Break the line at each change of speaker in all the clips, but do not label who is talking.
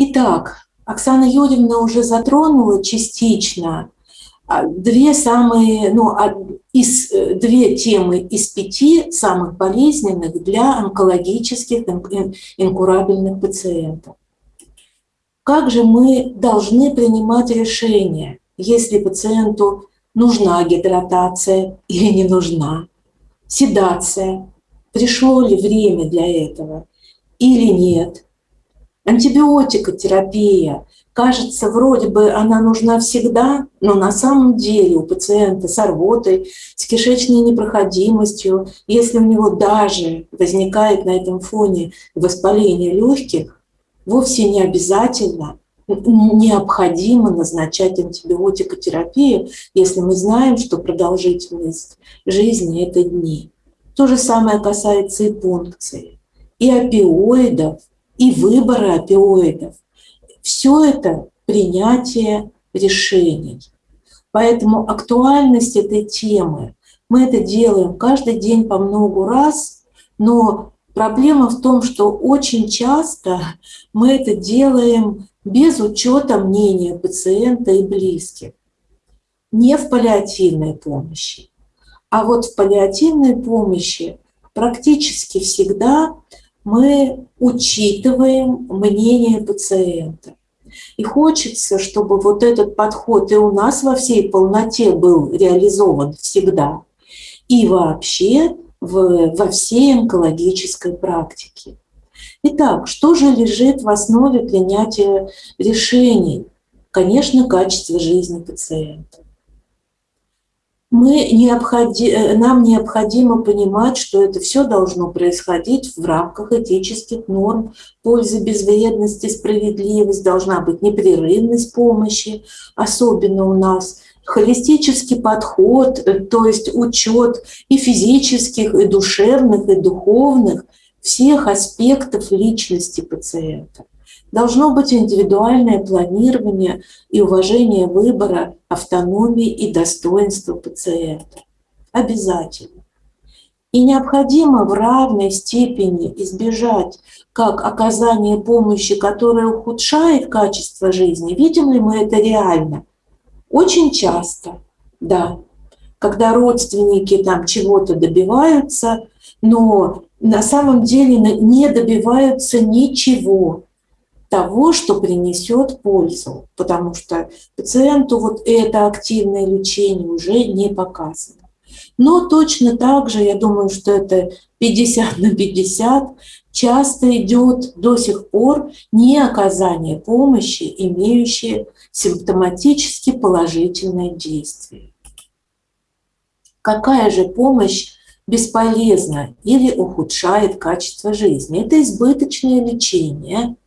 Итак, Оксана Юрьевна уже затронула частично а, две самые, ну, из, э, две темы из пяти самых болезненных для онкологических инкурабельных пациентов. Как же мы должны принимать решение, если пациенту нужна гидратация или не нужна, седация, пришло ли время для этого или нет, антибиотикотерапия, кажется, вроде бы она нужна всегда, но на самом деле у пациента с рвотой, с кишечной непроходимостью, если у него даже возникает на этом фоне воспаление легких, вовсе не обязательно необходимо назначать антибиотикотерапию, если мы знаем, что продолжительность жизни – это дни. То же самое касается и пункции, и опиоидов, и выбора опиоидов. Все это принятие решений. Поэтому актуальность этой темы, мы это делаем каждый день по много раз, но проблема в том, что очень часто мы это делаем без учета мнения пациента и близких. Не в паллиативной помощи, а вот в паллиативной помощи практически всегда мы учитываем мнение пациента. И хочется, чтобы вот этот подход и у нас во всей полноте был реализован всегда, и вообще в, во всей онкологической практике. Итак, что же лежит в основе принятия решений? Конечно, качество жизни пациента мы необходи, э, нам необходимо понимать, что это все должно происходить в рамках этических норм пользы, безвредности, справедливость, должна быть непрерывность помощи, особенно у нас холистический подход, э, то есть учет и физических, и душевных, и духовных, всех аспектов личности пациента. Должно быть индивидуальное планирование и уважение выбора, автономии и достоинства пациента. Обязательно. И необходимо в равной степени избежать как оказание помощи, которая ухудшает качество жизни. Видим ли мы это реально? Очень часто, да. Когда родственники там чего-то добиваются, но на самом деле не добиваются ничего того, что принесет пользу, потому что пациенту вот это активное лечение уже не показано. Но точно так же, я думаю, что это 50 на 50, часто идет до сих пор не оказание помощи, имеющее симптоматически положительное действие. Какая же помощь бесполезна или ухудшает качество жизни? Это избыточное лечение –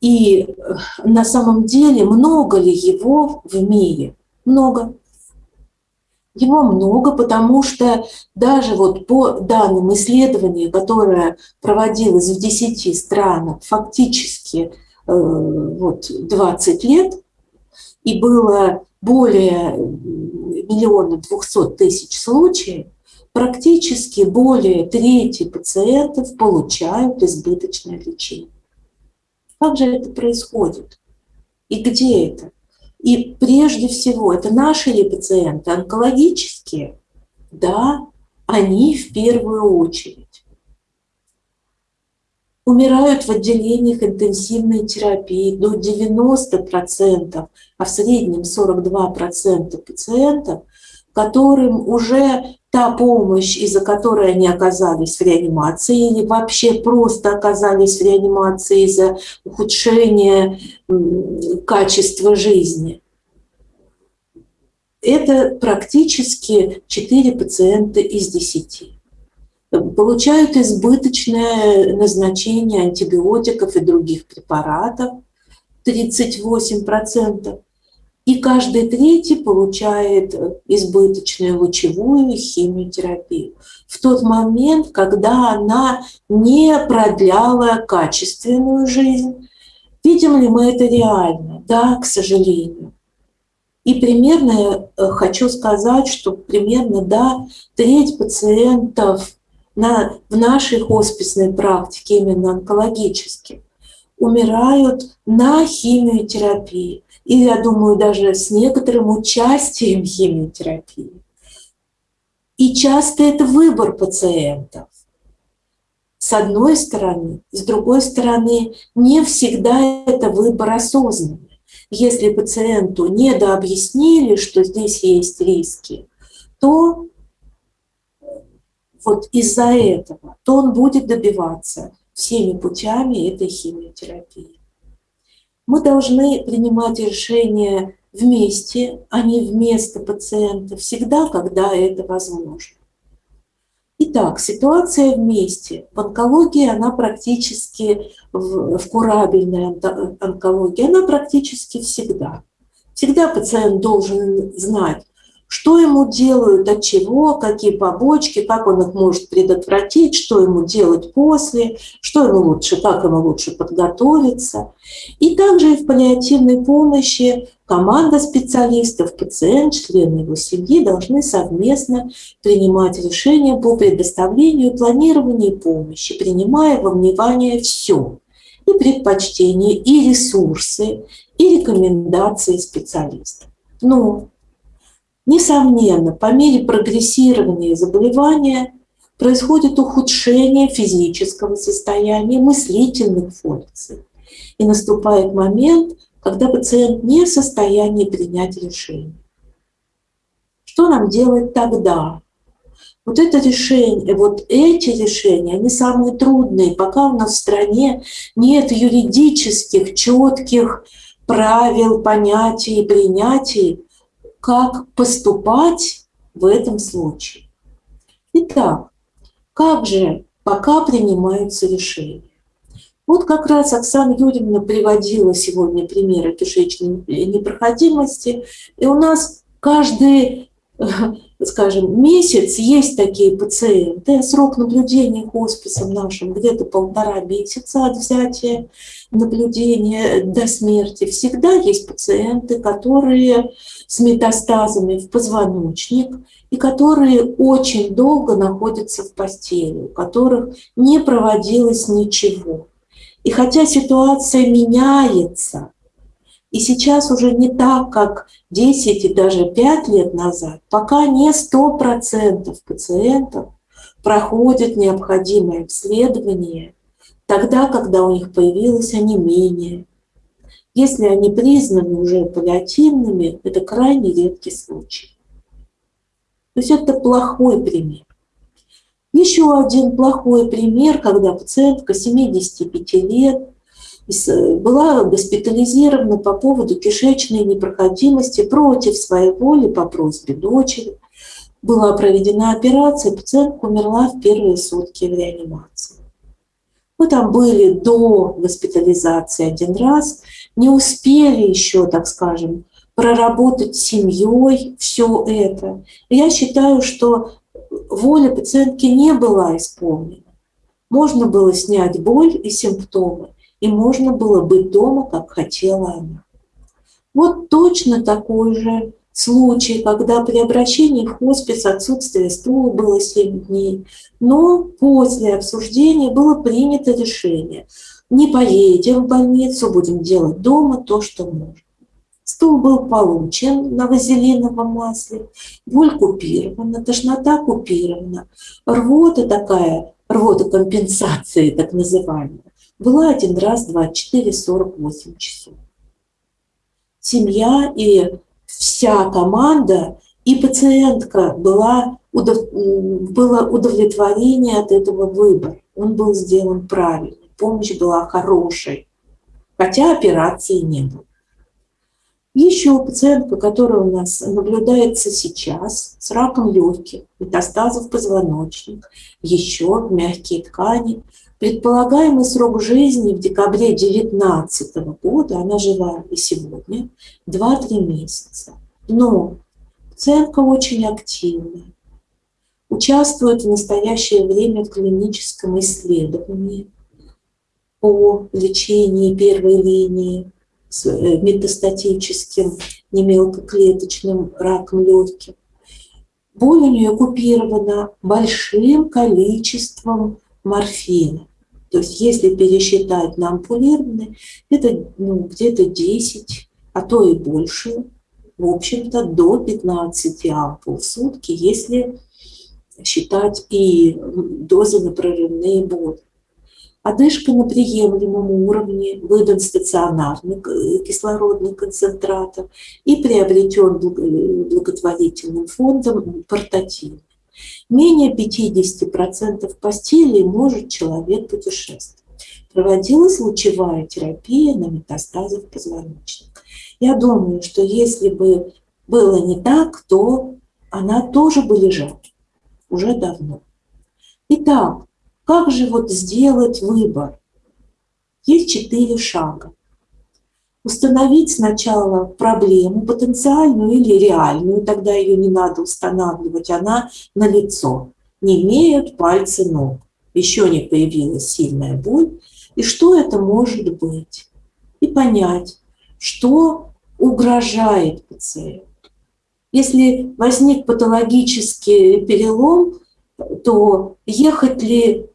и э, на самом деле много ли его в мире? Много. Его много, потому что даже вот по данным исследования, которое проводилось в 10 странах, фактически э, вот 20 лет, и было более миллиона двухсот тысяч случаев, практически более трети пациентов получают избыточное лечение. Как же это происходит? И где это? И прежде всего, это наши ли пациенты, онкологические? Да, они в первую очередь. Умирают в отделениях интенсивной терапии до 90%, а в среднем 42% пациентов, которым уже та помощь, из-за которой они оказались в реанимации или вообще просто оказались в реанимации из-за ухудшения качества жизни. Это практически 4 пациента из 10. Получают избыточное назначение антибиотиков и других препаратов 38% и каждый третий получает избыточную лучевую химиотерапию в тот момент, когда она не продляла качественную жизнь. Видим ли мы это реально? Да, к сожалению. И примерно э, хочу сказать, что примерно, да, треть пациентов на, в нашей хосписной практике, именно онкологических, умирают на химиотерапии. И, я думаю, даже с некоторым участием химиотерапии. И часто это выбор пациентов. С одной стороны, с другой стороны, не всегда это выбор осознанный. Если пациенту недообъяснили, что здесь есть риски, то вот из-за этого, то он будет добиваться всеми путями этой химиотерапии. Мы должны принимать решения вместе, а не вместо пациента, всегда, когда это возможно. Итак, ситуация вместе. В онкологии она практически, в, в курабельной онкологии, она практически всегда. Всегда пациент должен знать, что ему делают, от чего, какие побочки, как он их может предотвратить, что ему делать после, что ему лучше, как ему лучше подготовиться. И также и в паллиативной помощи команда специалистов, пациент, члены его семьи должны совместно принимать решения по предоставлению и планированию помощи, принимая во внимание все и предпочтения, и ресурсы, и рекомендации специалистов. Но Несомненно, по мере прогрессирования заболевания происходит ухудшение физического состояния, мыслительных функций. И наступает момент, когда пациент не в состоянии принять решение. Что нам делать тогда? Вот это решение, вот эти решения, они самые трудные, пока у нас в стране нет юридических, четких правил, понятий и принятий, как поступать в этом случае. Итак, как же пока принимаются решения? Вот как раз Оксана Юрьевна приводила сегодня примеры кишечной непроходимости, и у нас каждый скажем, месяц есть такие пациенты, срок наблюдения хосписом нашим где-то полтора месяца от взятия наблюдения до смерти. Всегда есть пациенты, которые с метастазами в позвоночник и которые очень долго находятся в постели, у которых не проводилось ничего. И хотя ситуация меняется, и сейчас уже не так, как 10 и даже 5 лет назад, пока не 100% пациентов проходят необходимое обследование, тогда, когда у них появилось онемение. Если они признаны уже паллиативными, это крайне редкий случай. То есть это плохой пример. Еще один плохой пример, когда пациентка 75 лет была госпитализирована по поводу кишечной непроходимости против своей воли по просьбе дочери. Была проведена операция, пациентка умерла в первые сутки в реанимации. Мы там были до госпитализации один раз, не успели еще, так скажем, проработать с семьей все это. Я считаю, что воля пациентки не была исполнена. Можно было снять боль и симптомы, и можно было быть дома, как хотела она. Вот точно такой же случай, когда при обращении в хоспис отсутствие стула было 7 дней, но после обсуждения было принято решение. Не поедем в больницу, будем делать дома то, что можно. Стул был получен на вазелиновом масле, боль купирована, тошнота купирована, рвота такая, рвота компенсации так называемая, была один раз 24-48 часов. Семья и вся команда и пациентка была, удов... было удовлетворение от этого выбора. Он был сделан правильно, помощь была хорошей, хотя операции не было. Еще пациентка, которая у нас наблюдается сейчас с раком легких, метастазов позвоночник, еще мягкие ткани, Предполагаемый срок жизни в декабре 2019 года, она жива и сегодня, 2-3 месяца. Но пациентка очень активная, участвует в настоящее время в клиническом исследовании по лечению первой линии с э, метастатическим немелкоклеточным раком легких. Боль у нее купирована большим количеством морфина. То есть если пересчитать на ампулированные, это ну, где-то 10, а то и больше, в общем-то, до 15 ампул в сутки, если считать и дозы на прорывные боли. Одышка на приемлемом уровне, выдан стационарный кислородный концентратор и приобретен благотворительным фондом портативный. Менее 50% постелей может человек путешествовать. Проводилась лучевая терапия на метастазах позвоночника. Я думаю, что если бы было не так, то она тоже бы лежала уже давно. Итак, как же вот сделать выбор? Есть четыре шага. Установить сначала проблему, потенциальную или реальную, тогда ее не надо устанавливать, она на лицо. Не имеют пальцы ног, еще не появилась сильная боль. И что это может быть? И понять, что угрожает пациенту. Если возник патологический перелом, то ехать ли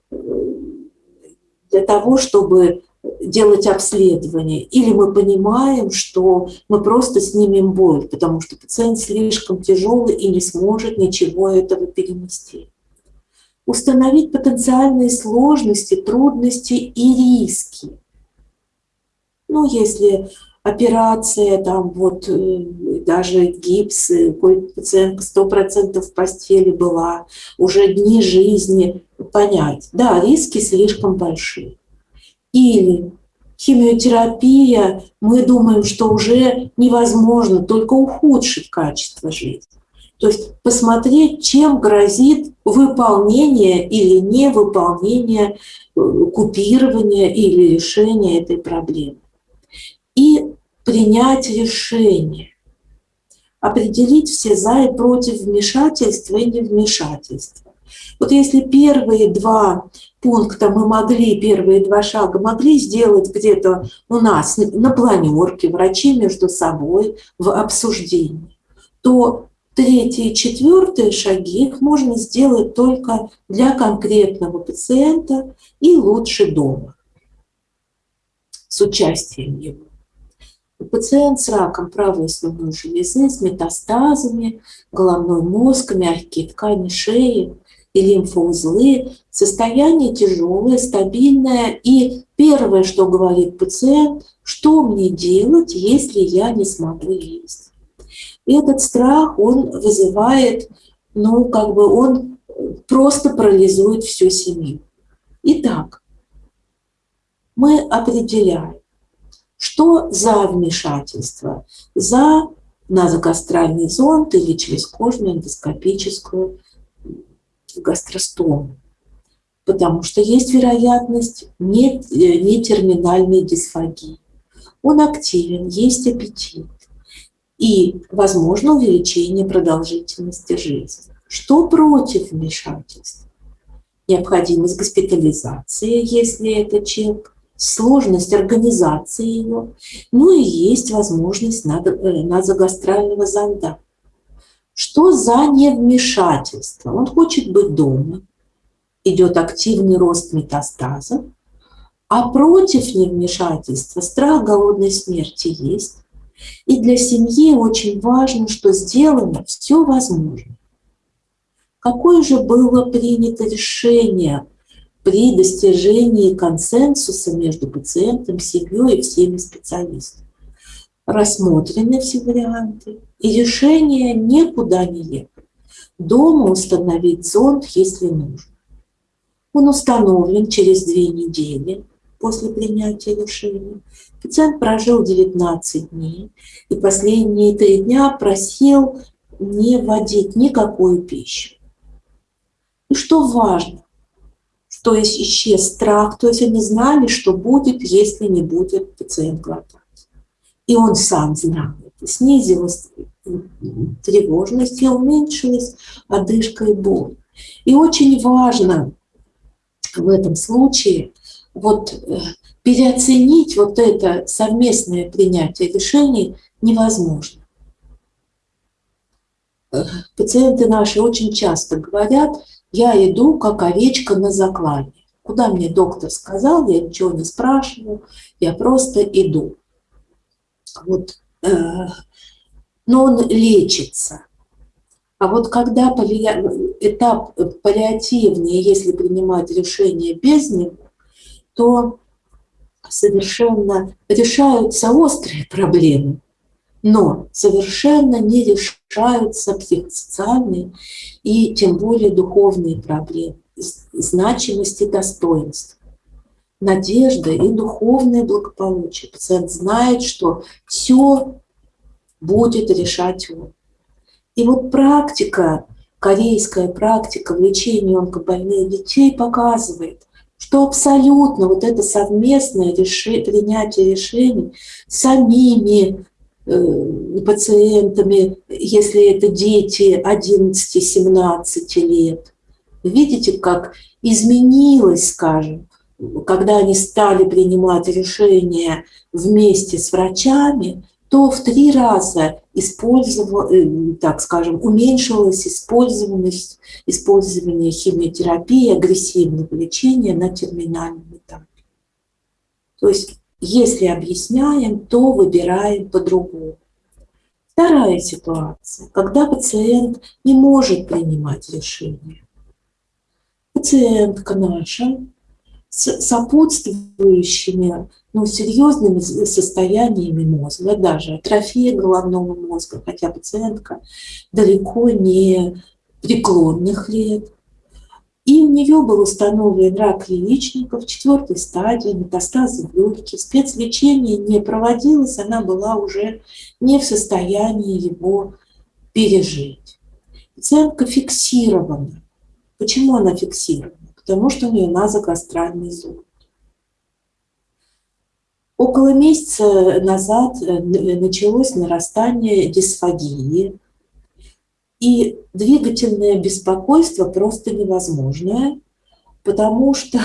для того, чтобы делать обследование, или мы понимаем, что мы просто снимем боль, потому что пациент слишком тяжелый и не сможет ничего этого перенести. Установить потенциальные сложности, трудности и риски. Ну, если операция, там вот э, даже гипс, э, пациентка 100% в постели была, уже дни жизни, понять, да, риски слишком большие. Или химиотерапия, мы думаем, что уже невозможно, только ухудшит качество жизни. То есть посмотреть, чем грозит выполнение или невыполнение, э, купирование или решение этой проблемы и принять решение, определить все за и против вмешательства и невмешательства. Вот если первые два пункта мы могли, первые два шага могли сделать где-то у нас на планерке, врачи между собой в обсуждении, то третьи и четвертые шаги их можно сделать только для конкретного пациента и лучше дома с участием его. Пациент с раком правой слюнной железы, с метастазами, головной мозг, мягкие ткани шеи и лимфоузлы. Состояние тяжелое, стабильное. И первое, что говорит пациент, что мне делать, если я не смогу есть. Этот страх, он вызывает, ну, как бы он просто парализует всю семью. Итак, мы определяем, что за вмешательство? За назогастральный зонд или через кожную эндоскопическую гастростому. Потому что есть вероятность не, не терминальной дисфагии. Он активен, есть аппетит. И, возможно, увеличение продолжительности жизни. Что против вмешательства? Необходимость госпитализации, если это человек сложность организации его, ну и есть возможность назогастрального э, зонда. Что за невмешательство? Он хочет быть дома, идет активный рост метастаза, а против невмешательства страх голодной смерти есть. И для семьи очень важно, что сделано все возможно. Какое же было принято решение при достижении консенсуса между пациентом, семьей и всеми специалистами. Рассмотрены все варианты, и решение никуда не ехать. Дома установить зонд, если нужно. Он установлен через две недели после принятия решения. Пациент прожил 19 дней и последние три дня просил не вводить никакую пищу. И что важно, то есть исчез страх, то есть они знали, что будет, если не будет пациент глотать. И он сам знал это. Снизилась тревожность и уменьшилась одышка и боль. И очень важно в этом случае вот э, переоценить вот это совместное принятие решений невозможно. Э, пациенты наши очень часто говорят, я иду как овечка на заклане. Куда мне доктор сказал, я ничего не спрашиваю, я просто иду. Вот, э, но он лечится. А вот когда этап паллиативный, если принимать решение без него, то совершенно решаются острые проблемы, но совершенно не решаются психосоциальные и тем более духовные проблемы, значимости достоинства надежда и духовное благополучие. Пациент знает, что все будет решать он. И вот практика, корейская практика в лечении онкобольных детей показывает, что абсолютно вот это совместное реши, принятие решений самими э, пациентами, если это дети 11-17 лет, видите, как изменилось, скажем, когда они стали принимать решения вместе с врачами, то в три раза использовал, так скажем, уменьшилась использованность, использование химиотерапии, агрессивного лечения на терминальном этапе. То есть, если объясняем, то выбираем по-другому. Вторая ситуация, когда пациент не может принимать решения. Пациентка наша с сопутствующими ну, серьезными состояниями мозга, даже атрофия головного мозга, хотя пациентка далеко не преклонных лет. И у нее был установлен рак яичников четвертой стадии, метастазы в легкие. Спецлечение не проводилось, она была уже не в состоянии его пережить. Пациентка фиксирована. Почему она фиксирована? Потому что у нее назогастральный зуд. Около месяца назад э, началось нарастание дисфагии, и двигательное беспокойство просто невозможное, потому что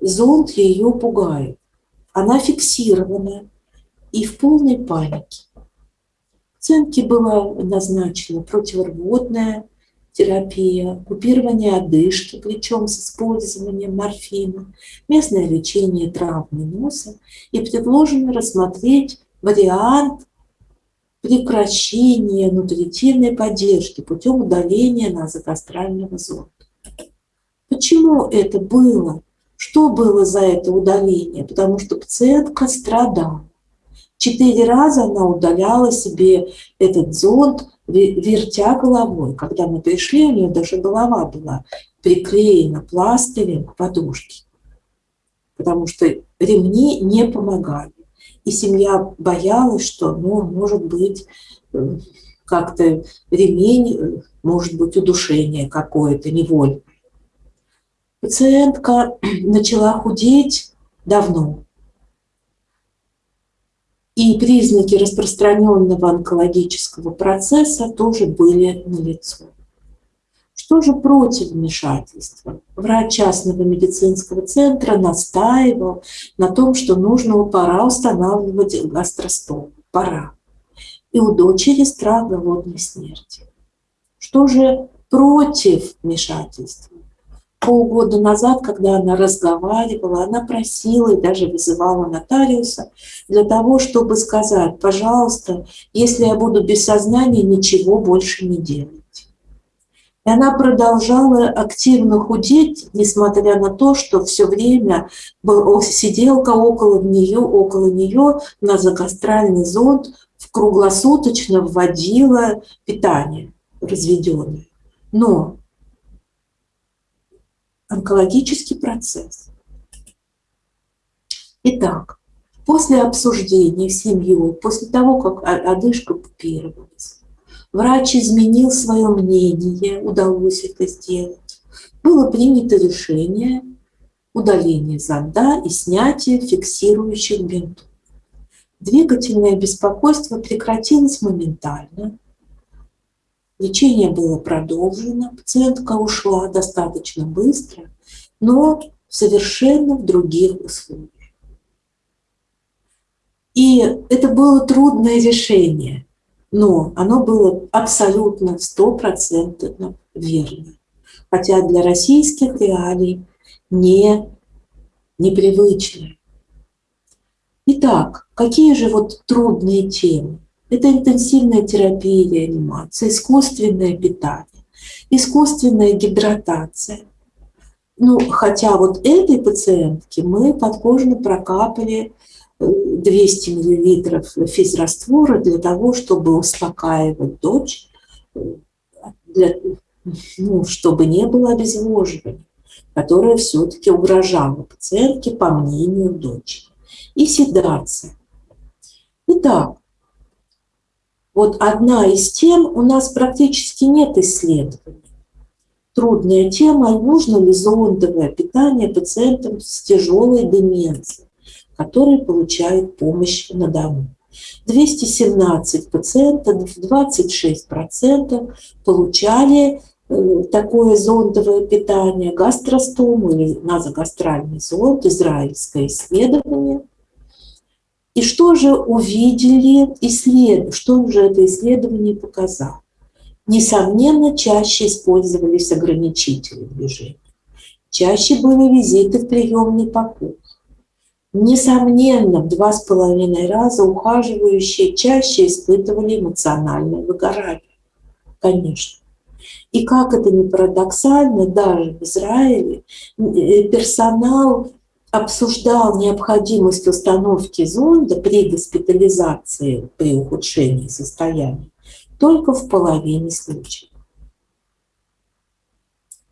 зонд ее пугает. Она фиксирована и в полной панике. Пациентке было назначено противорвотное терапия, купирование одышки, причем с использованием морфина, местное лечение травмы носа и предложено рассмотреть вариант прекращения нутритивной поддержки путем удаления назогастрального зонда. Почему это было? Что было за это удаление? Потому что пациентка страдала. Четыре раза она удаляла себе этот зонд, вертя головой. Когда мы пришли, у нее даже голова была приклеена пластырем к подушке, потому что ремни не помогали. И семья боялась, что, ну, может быть, э, как-то ремень, э, может быть, удушение какое-то невольное. Пациентка начала худеть давно, и признаки распространенного онкологического процесса тоже были налицо. Что же против вмешательства? Врач частного медицинского центра настаивал на том, что нужно пора устанавливать гастростом. Пора. И у дочери страх голодной смерти. Что же против вмешательства? Полгода назад, когда она разговаривала, она просила и даже вызывала нотариуса для того, чтобы сказать, пожалуйста, если я буду без сознания, ничего больше не делать. И она продолжала активно худеть, несмотря на то, что все время сиделка около нее, около нее на загастральный зонд круглосуточно вводила питание разведенное. Но онкологический процесс. Итак, после обсуждения с семьей, после того, как одышка купировалась, врач изменил свое мнение, удалось это сделать. Было принято решение удаления зонда и снятия фиксирующих бинтов. Двигательное беспокойство прекратилось моментально, Лечение было продолжено, пациентка ушла достаточно быстро, но совершенно в других условиях. И это было трудное решение, но оно было абсолютно стопроцентно верно. Хотя для российских реалий не непривычное. Итак, какие же вот трудные темы? Это интенсивная терапия и реанимация, искусственное питание, искусственная гидратация. Ну, хотя вот этой пациентке мы подкожно прокапали 200 э, мл физраствора для того, чтобы успокаивать дочь, э, для, ну, чтобы не было обезвоживания, которое все-таки угрожало пациентке, по мнению дочери и седация. Итак, вот одна из тем, у нас практически нет исследований. Трудная тема, нужно ли зондовое питание пациентам с тяжелой деменцией, которые получают помощь на дому. 217 пациентов, 26% получали э, такое зондовое питание, гастростому или назогастральный зонд, израильское исследование – и что же увидели исследования, что же это исследование показало? Несомненно, чаще использовались ограничители движения. Чаще были визиты в приемный покой. Несомненно, в два с половиной раза ухаживающие чаще испытывали эмоциональное выгорание. Конечно. И как это ни парадоксально, даже в Израиле э, персонал обсуждал необходимость установки зонда при госпитализации при ухудшении состояния только в половине случаев.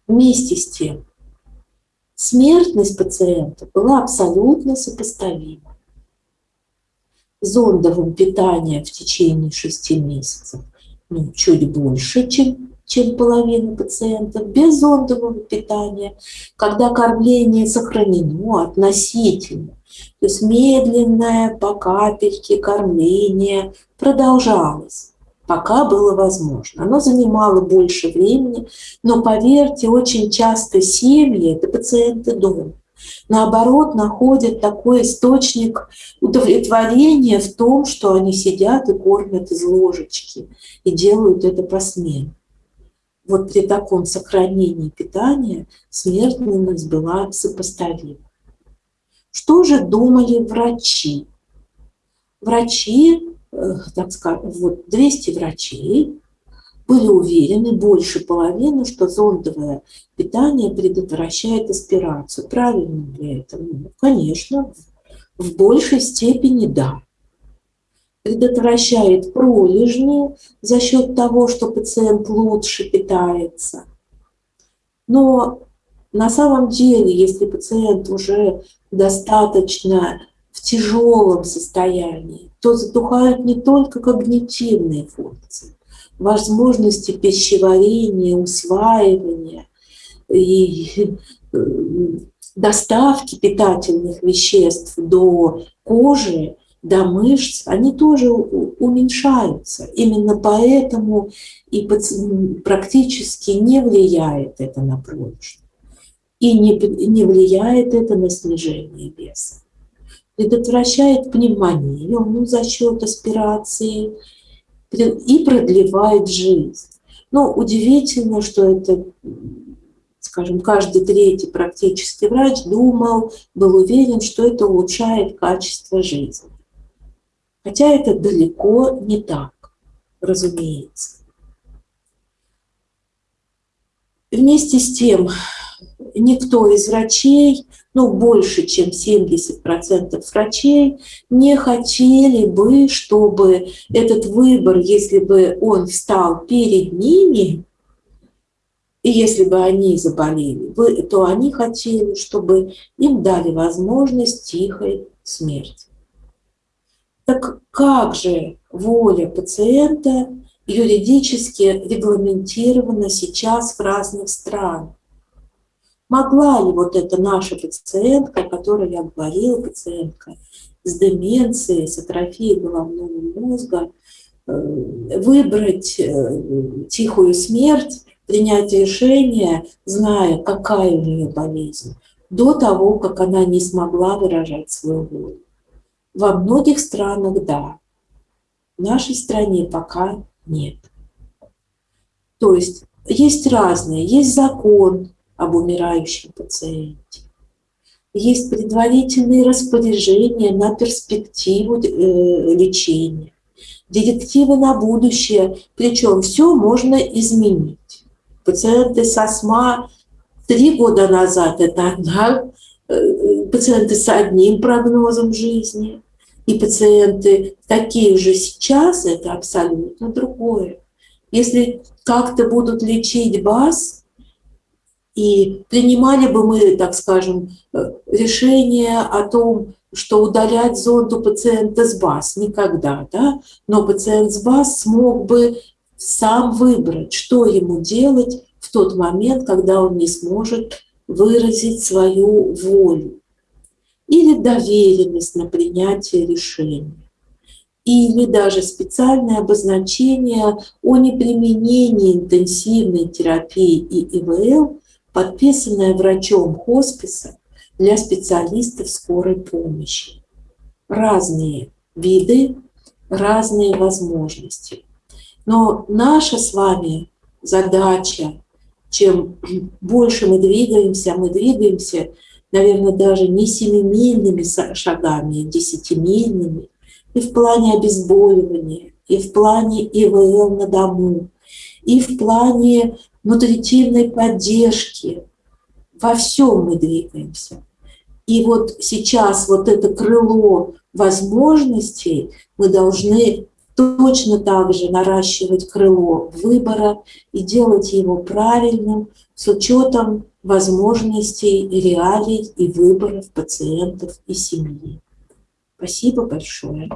Вместе с тем, смертность пациента была абсолютно сопоставима. Зондовым питанием в течение шести месяцев ну, чуть больше, чем чем половина пациентов, без зондового питания, когда кормление сохранено относительно. То есть медленное по капельке кормление продолжалось, пока было возможно. Оно занимало больше времени, но поверьте, очень часто семьи – это пациенты дома наоборот, находят такой источник удовлетворения в том, что они сидят и кормят из ложечки и делают это по смене вот при таком сохранении питания смертность была сопоставима. Что же думали врачи? Врачи, э, так скажем, вот 200 врачей были уверены, больше половины, что зондовое питание предотвращает аспирацию. Правильно ли это? Ну, конечно, в большей степени да предотвращает пролежни за счет того, что пациент лучше питается. Но на самом деле, если пациент уже достаточно в тяжелом состоянии, то затухают не только когнитивные функции, возможности пищеварения, усваивания и э, доставки питательных веществ до кожи до мышц, они тоже уменьшаются. Именно поэтому и практически не влияет это на прочность. И не, не влияет это на снижение веса. Предотвращает пневмонию ну, за счет аспирации и продлевает жизнь. Но удивительно, что это скажем, каждый третий практически врач думал, был уверен, что это улучшает качество жизни. Хотя это далеко не так, разумеется. Вместе с тем, никто из врачей, ну, больше, чем 70% врачей, не хотели бы, чтобы этот выбор, если бы он встал перед ними, и если бы они заболели, то они хотели, чтобы им дали возможность тихой смерти. Так как же воля пациента юридически регламентирована сейчас в разных странах? Могла ли вот эта наша пациентка, о которой я говорила, пациентка с деменцией, с атрофией головного мозга, э, выбрать э, тихую смерть, принять решение, зная, какая у нее болезнь, до того, как она не смогла выражать свою волю? Во многих странах – да. В нашей стране пока нет. То есть есть разные. Есть закон об умирающем пациенте. есть предварительные распоряжения на перспективу э, лечения, директивы на будущее, причем все можно изменить. Пациенты с астма три года назад – это одна, пациенты с одним прогнозом жизни, и пациенты такие же сейчас – это абсолютно другое. Если как-то будут лечить БАС, и принимали бы мы, так скажем, э, решение о том, что удалять зонд у пациента с БАС, никогда, да? но пациент с БАС смог бы сам выбрать, что ему делать в тот момент, когда он не сможет выразить свою волю. Или доверенность на принятие решения. Или даже специальное обозначение о неприменении интенсивной терапии и ИВЛ, подписанное врачом хосписа для специалистов скорой помощи. Разные виды, разные возможности. Но наша с вами задача, чем больше мы двигаемся, мы двигаемся, наверное, даже не семимильными шагами, а десятимильными, и в плане обезболивания, и в плане ИВЛ на дому, и в плане нутритивной поддержки. Во всем мы двигаемся. И вот сейчас вот это крыло возможностей мы должны точно так же наращивать крыло выбора и делать его правильным с учетом возможностей, реалий и выборов пациентов и семьи. Спасибо большое.